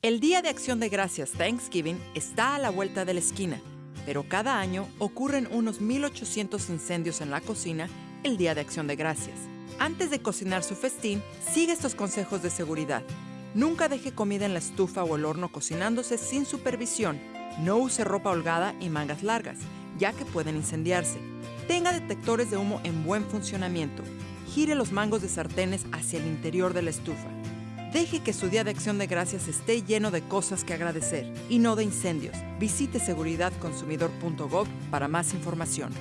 El Día de Acción de Gracias Thanksgiving está a la vuelta de la esquina, pero cada año ocurren unos 1.800 incendios en la cocina el Día de Acción de Gracias. Antes de cocinar su festín, sigue estos consejos de seguridad. Nunca deje comida en la estufa o el horno cocinándose sin supervisión. No use ropa holgada y mangas largas, ya que pueden incendiarse. Tenga detectores de humo en buen funcionamiento. Gire los mangos de sartenes hacia el interior de la estufa. Deje que su día de acción de gracias esté lleno de cosas que agradecer y no de incendios. Visite seguridadconsumidor.gov para más información.